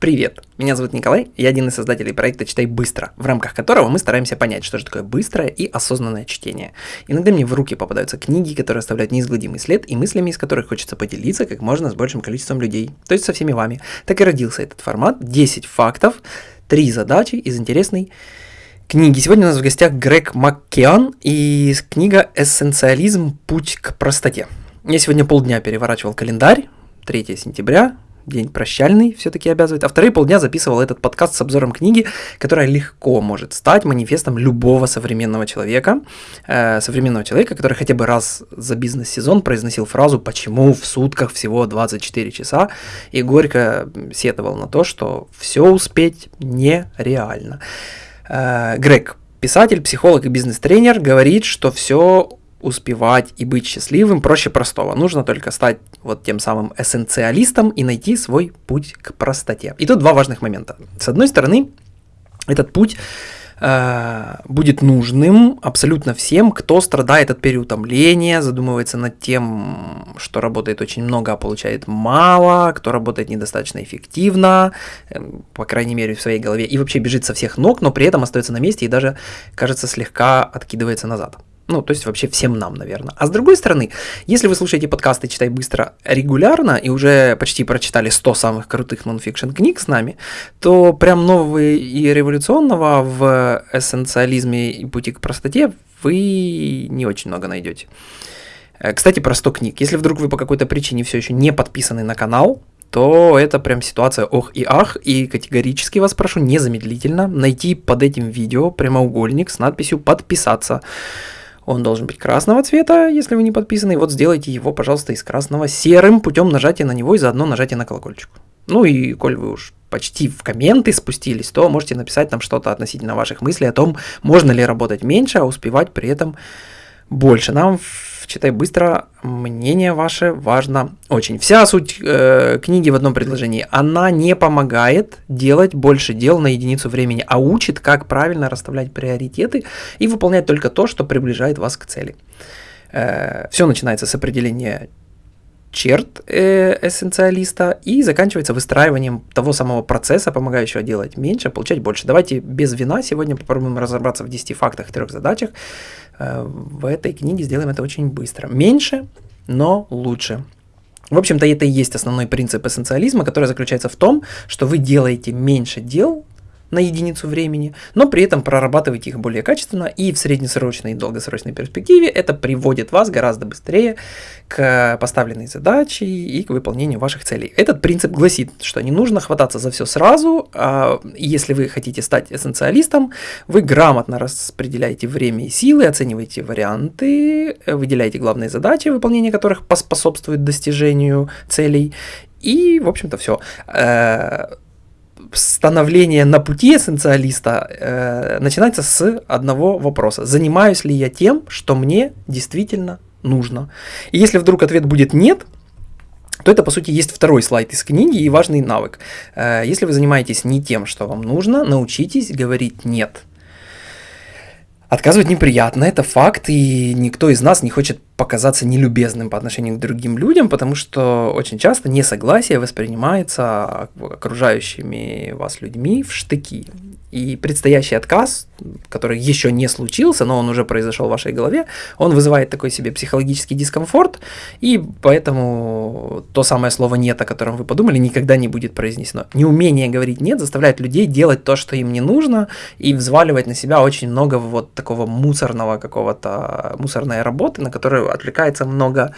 Привет! Меня зовут Николай, я один из создателей проекта «Читай быстро», в рамках которого мы стараемся понять, что же такое быстрое и осознанное чтение. Иногда мне в руки попадаются книги, которые оставляют неизгладимый след, и мыслями из которых хочется поделиться как можно с большим количеством людей, то есть со всеми вами. Так и родился этот формат 10 фактов, 3 задачи из интересной книги. Сегодня у нас в гостях Грег Маккеан и книга «Эссенциализм. Путь к простоте». Я сегодня полдня переворачивал календарь, 3 сентября, день прощальный все-таки обязывает, а вторые полдня записывал этот подкаст с обзором книги, которая легко может стать манифестом любого современного человека, э, современного человека, который хотя бы раз за бизнес-сезон произносил фразу «почему в сутках всего 24 часа?» и горько сетовал на то, что все успеть нереально. Э, Грег, писатель, психолог и бизнес-тренер, говорит, что все успевать и быть счастливым проще простого. Нужно только стать вот тем самым эссенциалистом и найти свой путь к простоте. И тут два важных момента. С одной стороны, этот путь э, будет нужным абсолютно всем, кто страдает от переутомления, задумывается над тем, что работает очень много, а получает мало, кто работает недостаточно эффективно, э, по крайней мере в своей голове, и вообще бежит со всех ног, но при этом остается на месте и даже, кажется, слегка откидывается назад. Ну, то есть вообще всем нам, наверное. А с другой стороны, если вы слушаете подкасты «Читай быстро» регулярно и уже почти прочитали 100 самых крутых нонфикшн книг с нами, то прям нового и революционного в эссенциализме и пути к простоте вы не очень много найдете. Э, кстати, про 100 книг. Если вдруг вы по какой-то причине все еще не подписаны на канал, то это прям ситуация ох и ах, и категорически вас прошу незамедлительно найти под этим видео прямоугольник с надписью «Подписаться». Он должен быть красного цвета, если вы не подписаны. Вот сделайте его, пожалуйста, из красного серым путем нажатия на него и заодно нажатия на колокольчик. Ну и коль вы уж почти в комменты спустились, то можете написать нам что-то относительно ваших мыслей о том, можно ли работать меньше, а успевать при этом больше. Нам читай быстро, мнение ваше важно очень. Вся суть э, книги в одном предложении. Она не помогает делать больше дел на единицу времени, а учит, как правильно расставлять приоритеты и выполнять только то, что приближает вас к цели. Э, все начинается с определения черт э, эссенциалиста и заканчивается выстраиванием того самого процесса, помогающего делать меньше, получать больше. Давайте без вина сегодня попробуем разобраться в 10 фактах, трех задачах. Э, в этой книге сделаем это очень быстро. Меньше, но лучше. В общем-то, это и есть основной принцип эссенциализма, который заключается в том, что вы делаете меньше дел на единицу времени, но при этом прорабатываете их более качественно, и в среднесрочной и долгосрочной перспективе это приводит вас гораздо быстрее к поставленной задаче и к выполнению ваших целей. Этот принцип гласит, что не нужно хвататься за все сразу, а если вы хотите стать эссенциалистом, вы грамотно распределяете время и силы, оцениваете варианты, выделяете главные задачи, выполнение которых поспособствует достижению целей, и, в общем-то, все э, становление на пути эссенциалиста э, начинается с одного вопроса. Занимаюсь ли я тем, что мне действительно нужно? И если вдруг ответ будет нет, то это, по сути, есть второй слайд из книги и важный навык. Э, если вы занимаетесь не тем, что вам нужно, научитесь говорить «нет». Отказывать неприятно, это факт, и никто из нас не хочет показаться нелюбезным по отношению к другим людям, потому что очень часто несогласие воспринимается окружающими вас людьми в штыки. И предстоящий отказ, который еще не случился, но он уже произошел в вашей голове, он вызывает такой себе психологический дискомфорт, и поэтому то самое слово «нет», о котором вы подумали, никогда не будет произнесено. Неумение говорить «нет» заставляет людей делать то, что им не нужно, и взваливать на себя очень много вот такого мусорного какого-то, мусорной работы, на которую отвлекается много,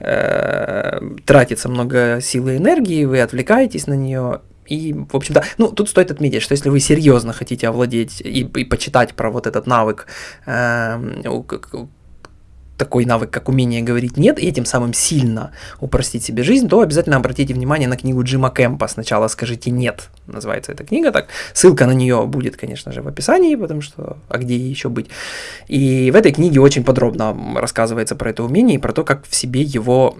э, тратится много силы и энергии, вы отвлекаетесь на нее, и, в общем-то, ну, тут стоит отметить, что если вы серьезно хотите овладеть и, и почитать про вот этот навык, э, такой навык, как умение говорить «нет», и этим самым сильно упростить себе жизнь, то обязательно обратите внимание на книгу Джима Кэмпа «Сначала скажите «нет», называется эта книга так. Ссылка на нее будет, конечно же, в описании, потому что, а где еще быть. И в этой книге очень подробно рассказывается про это умение и про то, как в себе его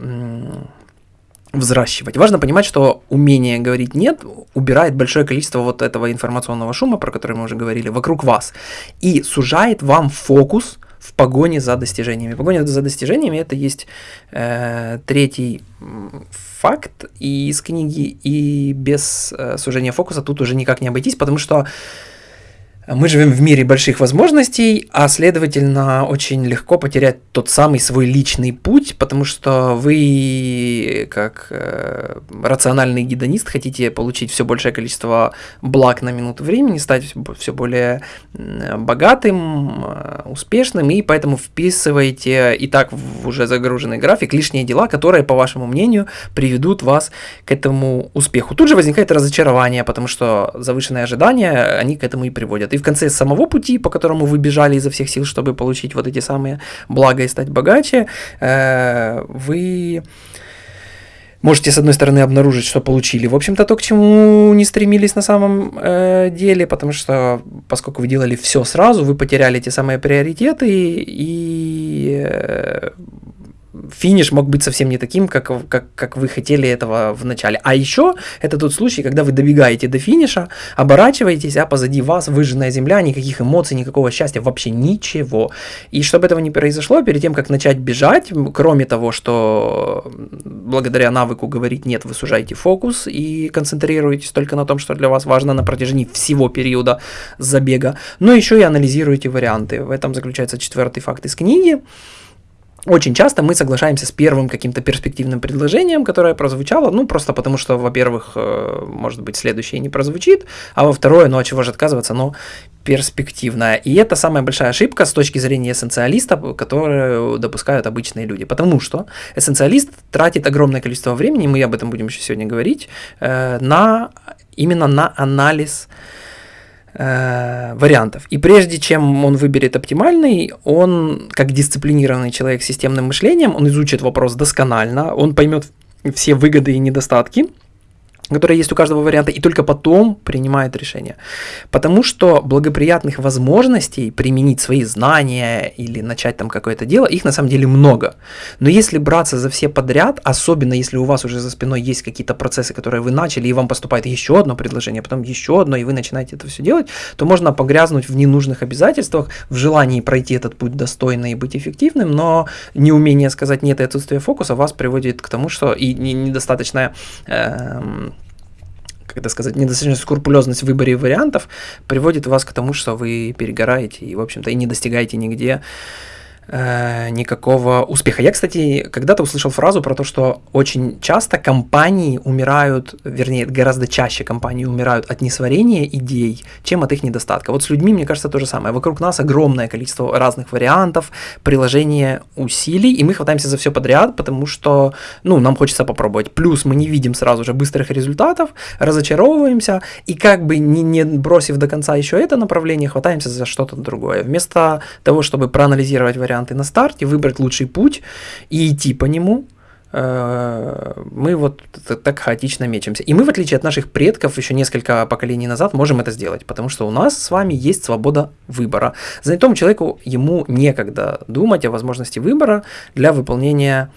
взращивать. Важно понимать, что умение говорить «нет» убирает большое количество вот этого информационного шума, про который мы уже говорили, вокруг вас, и сужает вам фокус – в погоне за достижениями. Погоня за достижениями это есть э, третий факт и из книги, и без э, сужения фокуса тут уже никак не обойтись, потому что мы живем в мире больших возможностей, а следовательно очень легко потерять тот самый свой личный путь, потому что вы, как э, рациональный гедонист, хотите получить все большее количество благ на минуту времени, стать все более богатым, э, успешным, и поэтому вписываете и так в уже загруженный график лишние дела, которые, по вашему мнению, приведут вас к этому успеху. Тут же возникает разочарование, потому что завышенные ожидания, они к этому и приводят и в конце самого пути, по которому вы бежали изо всех сил, чтобы получить вот эти самые блага и стать богаче, э, вы можете, с одной стороны, обнаружить, что получили, в общем-то, то, к чему не стремились на самом э, деле, потому что, поскольку вы делали все сразу, вы потеряли те самые приоритеты, и э, финиш мог быть совсем не таким, как, как, как вы хотели этого в начале. А еще это тот случай, когда вы добегаете до финиша, оборачиваетесь, а позади вас выжженная земля, никаких эмоций, никакого счастья, вообще ничего. И чтобы этого не произошло, перед тем, как начать бежать, кроме того, что благодаря навыку говорить «нет», вы сужаете фокус и концентрируетесь только на том, что для вас важно на протяжении всего периода забега, но еще и анализируете варианты. В этом заключается четвертый факт из книги. Очень часто мы соглашаемся с первым каким-то перспективным предложением, которое прозвучало, ну, просто потому что, во-первых, э, может быть, следующее не прозвучит, а во-второе, ну, от чего же отказываться, но перспективное. И это самая большая ошибка с точки зрения эссенциалиста, которую допускают обычные люди. Потому что эссенциалист тратит огромное количество времени, мы об этом будем еще сегодня говорить, э, на именно на анализ вариантов. И прежде чем он выберет оптимальный, он, как дисциплинированный человек с системным мышлением, он изучит вопрос досконально, он поймет все выгоды и недостатки, которые есть у каждого варианта, и только потом принимает решение. Потому что благоприятных возможностей применить свои знания или начать там какое-то дело, их на самом деле много. Но если браться за все подряд, особенно если у вас уже за спиной есть какие-то процессы, которые вы начали, и вам поступает еще одно предложение, потом еще одно, и вы начинаете это все делать, то можно погрязнуть в ненужных обязательствах, в желании пройти этот путь достойно и быть эффективным, но неумение сказать нет и отсутствие фокуса вас приводит к тому, что и недостаточная э, как это сказать, недостаточная скрупулезность в выборе вариантов приводит вас к тому, что вы перегораете и, в общем-то, и не достигаете нигде э, никакого успеха. Я, кстати, когда-то услышал фразу про то, что очень часто компании умирают, вернее, гораздо чаще компании умирают от несварения идей, чем от их недостатка. Вот с людьми, мне кажется, то же самое. Вокруг нас огромное количество разных вариантов, приложения усилий, и мы хватаемся за все подряд, потому что, ну, нам хочется попробовать. Плюс мы не видим сразу же быстрых результатов, разочаровываемся, и как бы не, не бросив до конца еще это направление, хватаемся за что-то другое. Вместо того, чтобы проанализировать варианты, варианты на старте, выбрать лучший путь и идти по нему, э, мы вот так хаотично мечемся. И мы, в отличие от наших предков, еще несколько поколений назад можем это сделать, потому что у нас с вами есть свобода выбора. Занятому человеку ему некогда думать о возможности выбора для выполнения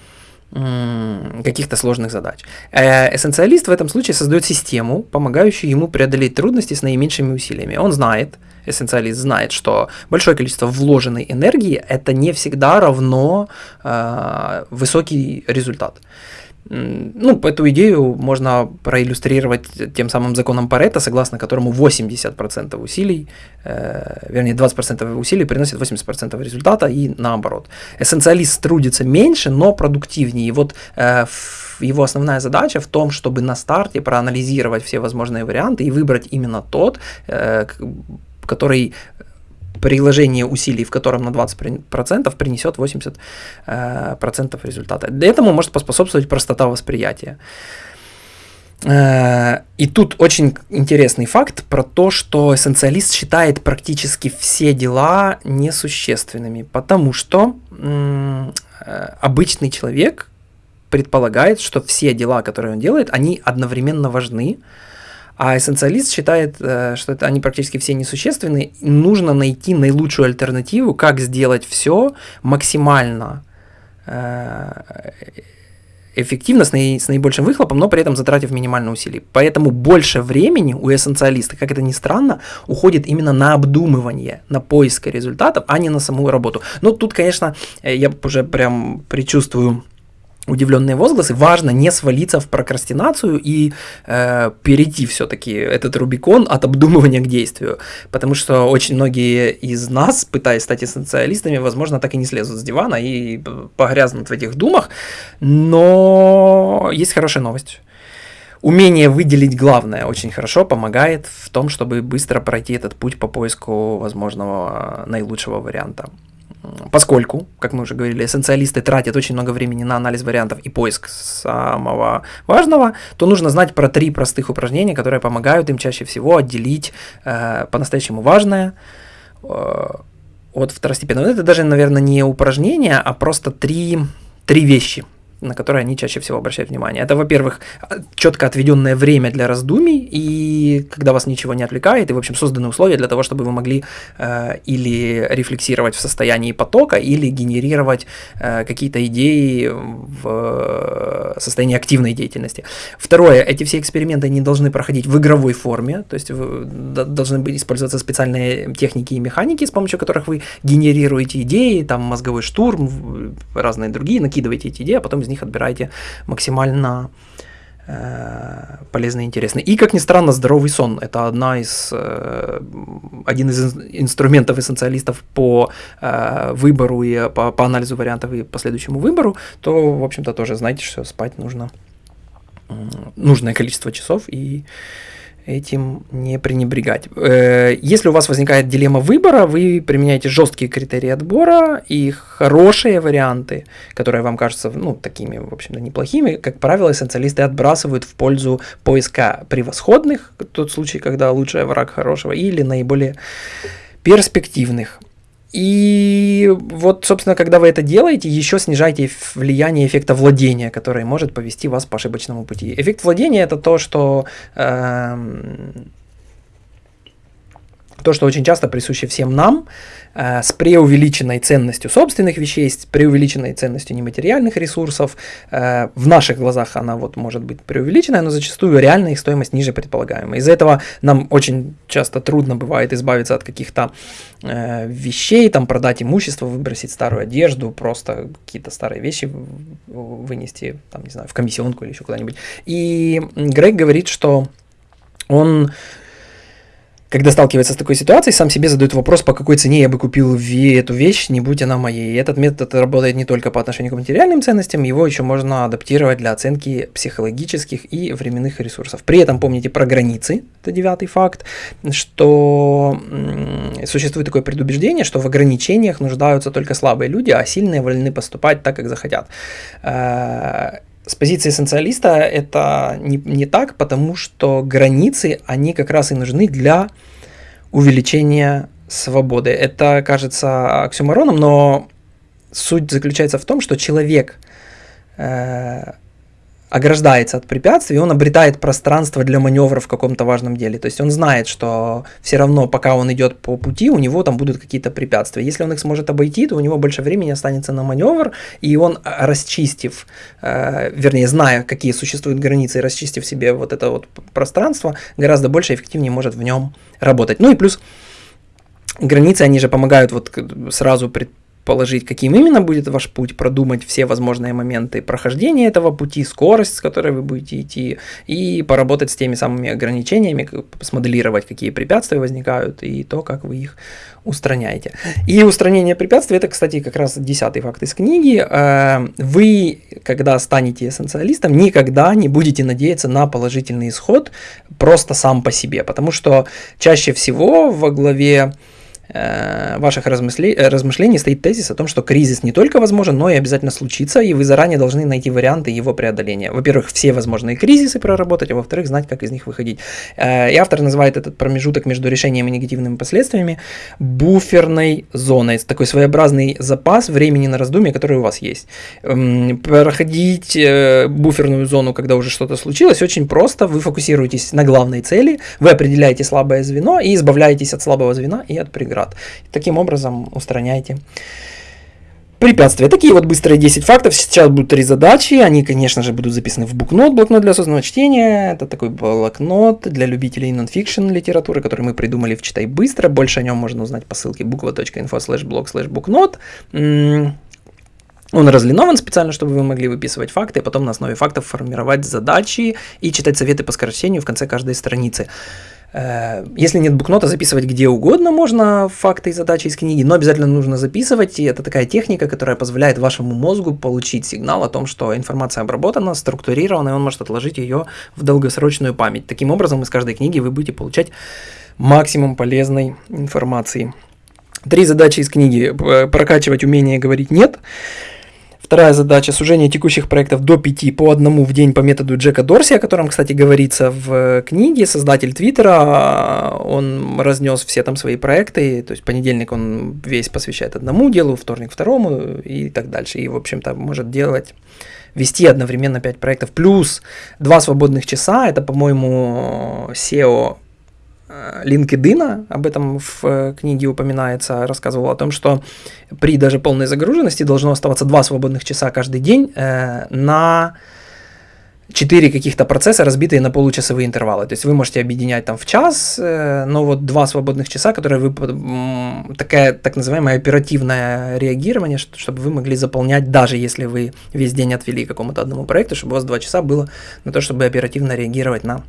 каких-то сложных задач. Э, эссенциалист в этом случае создает систему, помогающую ему преодолеть трудности с наименьшими усилиями. Он знает, эссенциалист знает, что большое количество вложенной энергии это не всегда равно э, высокий результат. Ну, эту идею можно проиллюстрировать тем самым законом Паретта, согласно которому 80% усилий, э, вернее 20% усилий приносит 80% результата и наоборот. Эссенциалист трудится меньше, но продуктивнее. И вот э, его основная задача в том, чтобы на старте проанализировать все возможные варианты и выбрать именно тот, э, который приложение усилий, в котором на 20% принесет 80% э, результата. Для этому может поспособствовать простота восприятия. Э, и тут очень интересный факт про то, что эссенциалист считает практически все дела несущественными, потому что э, обычный человек предполагает, что все дела, которые он делает, они одновременно важны, а эссенциалист считает, э, что это они практически все несущественны. Нужно найти наилучшую альтернативу, как сделать все максимально э, эффективно, с, наи, с наибольшим выхлопом, но при этом затратив минимально усилий. Поэтому больше времени у эссенциалиста, как это ни странно, уходит именно на обдумывание, на поиск результатов, а не на саму работу. Ну, тут, конечно, э, я уже прям предчувствую удивленные возгласы, важно не свалиться в прокрастинацию и э, перейти все-таки этот Рубикон от обдумывания к действию. Потому что очень многие из нас, пытаясь стать эссенциалистами, возможно, так и не слезут с дивана и погрязнут в этих думах. Но есть хорошая новость. Умение выделить главное очень хорошо помогает в том, чтобы быстро пройти этот путь по поиску возможного наилучшего варианта. Поскольку, как мы уже говорили, эссенциалисты тратят очень много времени на анализ вариантов и поиск самого важного, то нужно знать про три простых упражнения, которые помогают им чаще всего отделить э, по-настоящему важное э, от второстепенного. Это даже, наверное, не упражнения, а просто три, три вещи – на которые они чаще всего обращают внимание. Это, во-первых, четко отведенное время для раздумий, и когда вас ничего не отвлекает, и, в общем, созданы условия для того, чтобы вы могли э, или рефлексировать в состоянии потока, или генерировать э, какие-то идеи в состоянии активной деятельности. Второе, эти все эксперименты не должны проходить в игровой форме, то есть должны быть использоваться специальные техники и механики, с помощью которых вы генерируете идеи, там мозговой штурм, разные другие, накидываете эти идеи, а потом из них отбираете максимально э, полезно и интересно. И, как ни странно, здоровый сон – это одна из, э, один из инструментов эссенциалистов по э, выбору и по, по анализу вариантов и последующему выбору, то, в общем-то, тоже знаете, что спать нужно нужное количество часов и этим не пренебрегать. Э, если у вас возникает дилемма выбора, вы применяете жесткие критерии отбора и хорошие варианты, которые вам кажутся ну, такими, в общем-то, неплохими, как правило, эссенциалисты отбрасывают в пользу поиска превосходных, тот случай, когда лучший враг хорошего, или наиболее перспективных. И вот, собственно, когда вы это делаете, еще снижаете влияние эффекта владения, который может повести вас по ошибочному пути. Эффект владения это то, что э, то, что очень часто присуще всем нам, э, с преувеличенной ценностью собственных вещей, с преувеличенной ценностью нематериальных ресурсов. Э, в наших глазах она вот может быть преувеличенная, но зачастую реальная их стоимость ниже предполагаемой. Из-за этого нам очень часто трудно бывает избавиться от каких-то э, вещей, там продать имущество, выбросить старую одежду, просто какие-то старые вещи вынести, там, не знаю, в комиссионку или еще куда-нибудь. И Грег говорит, что он когда сталкивается с такой ситуацией, сам себе задает вопрос, по какой цене я бы купил эту вещь, не будь она моей. И этот метод работает не только по отношению к материальным ценностям, его еще можно адаптировать для оценки психологических и временных ресурсов. При этом помните про границы, это девятый факт, что существует такое предубеждение, что в ограничениях нуждаются только слабые люди, а сильные вольны поступать так, как захотят э, с позиции эссенциалиста это не, не так, потому что границы, они как раз и нужны для увеличения свободы. Это кажется оксюмороном, но суть заключается в том, что человек э, ограждается от препятствий, он обретает пространство для маневра в каком-то важном деле. То есть он знает, что все равно, пока он идет по пути, у него там будут какие-то препятствия. Если он их сможет обойти, то у него больше времени останется на маневр, и он, а, расчистив, э, вернее, зная, какие существуют границы, расчистив себе вот это вот пространство, гораздо больше эффективнее может в нем работать. Ну и плюс границы, они же помогают вот сразу пред положить, каким именно будет ваш путь, продумать все возможные моменты прохождения этого пути, скорость, с которой вы будете идти, и поработать с теми самыми ограничениями, смоделировать, какие препятствия возникают, и то, как вы их устраняете. И устранение препятствий, это, кстати, как раз десятый факт из книги. Э, вы, когда станете эссенциалистом, никогда не будете надеяться на положительный исход просто сам по себе, потому что чаще всего во главе ваших размышлений, размышлений стоит тезис о том, что кризис не только возможен, но и обязательно случится, и вы заранее должны найти варианты его преодоления. Во-первых, все возможные кризисы проработать, а во-вторых, знать, как из них выходить. Э, и автор называет этот промежуток между решением и негативными последствиями буферной зоной. Такой своеобразный запас времени на раздумье, который у вас есть. Эм, проходить э, буферную зону, когда уже что-то случилось, очень просто. Вы фокусируетесь на главной цели, вы определяете слабое звено и избавляетесь от слабого звена и от преград И таким образом устраняете Препятствия. Такие вот быстрые 10 фактов. Сейчас будут три задачи. Они, конечно же, будут записаны в букнот. Блокнот для осознанного чтения. Это такой блокнот для любителей нонфикшн литературы, который мы придумали в «Читай быстро». Больше о нем можно узнать по ссылке буква.инфо слэш блог слэш букнот. Он разлинован специально, чтобы вы могли выписывать факты, и потом на основе фактов формировать задачи и читать советы по скорочтению в конце каждой страницы. Э, если нет букнота, записывать где угодно можно факты и задачи из книги, но обязательно нужно записывать, и это такая техника, которая позволяет вашему мозгу получить сигнал о том, что информация обработана, структурирована, и он может отложить ее в долгосрочную память. Таким образом, из каждой книги вы будете получать максимум полезной информации. Три задачи из книги. Прокачивать умение говорить «нет», Вторая задача – сужение текущих проектов до 5 по одному в день по методу Джека Дорси, о котором, кстати, говорится в книге. Создатель Твиттера, он разнес все там свои проекты, то есть понедельник он весь посвящает одному делу, вторник второму и так дальше. И, в общем-то, может делать вести одновременно 5 проектов, плюс 2 свободных часа, это, по-моему, SEO LinkedIn, об этом в э, книге упоминается, рассказывал о том, что при даже полной загруженности должно оставаться два свободных часа каждый день э, на четыре каких-то процесса, разбитые на получасовые интервалы. То есть вы можете объединять там в час, э, но вот два свободных часа, которые вы такая так называемое оперативное реагирование, чтобы вы могли заполнять, даже если вы весь день отвели какому-то одному проекту, чтобы у вас два часа было на то, чтобы оперативно реагировать на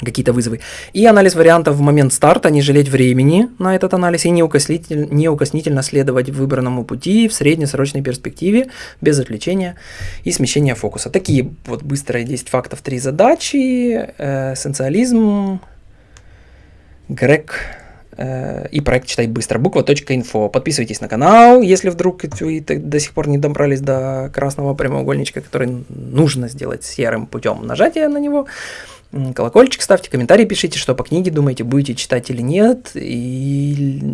какие-то вызовы. И анализ вариантов в момент старта, не жалеть времени на этот анализ и неукоснительно, неукоснительно следовать выбранному пути в среднесрочной перспективе, без отвлечения и смещения фокуса. Такие вот быстрые 10 фактов, 3 задачи, э, эссенциализм, грек э, и проект «Читай быстро», буква.инфо. Подписывайтесь на канал, если вдруг вы до сих пор не добрались до красного прямоугольничка, который нужно сделать серым путем нажатия на него колокольчик ставьте, комментарии пишите, что по книге думаете, будете читать или нет, или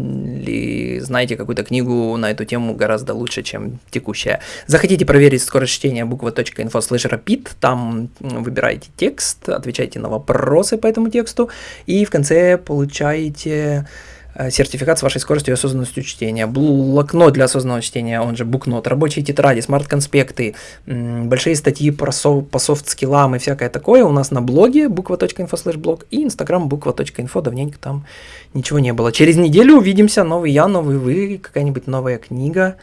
знаете какую-то книгу на эту тему гораздо лучше, чем текущая. Захотите проверить скорость чтения буква.info slash rapid, там выбираете текст, отвечаете на вопросы по этому тексту, и в конце получаете сертификат с вашей скоростью и осознанностью чтения, блокнот для осознанного чтения, он же букнот, рабочие тетради, смарт-конспекты, большие статьи про со, по софт-скиллам и всякое такое у нас на блоге буква.инфо слэш блог и инстаграм буква.инфо, давненько там ничего не было. Через неделю увидимся, новый я, новый вы, какая-нибудь новая книга.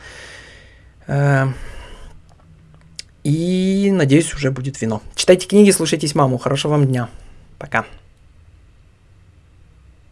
Э, и надеюсь, уже будет вино. Читайте книги, слушайтесь маму. Хорошего вам дня. Пока.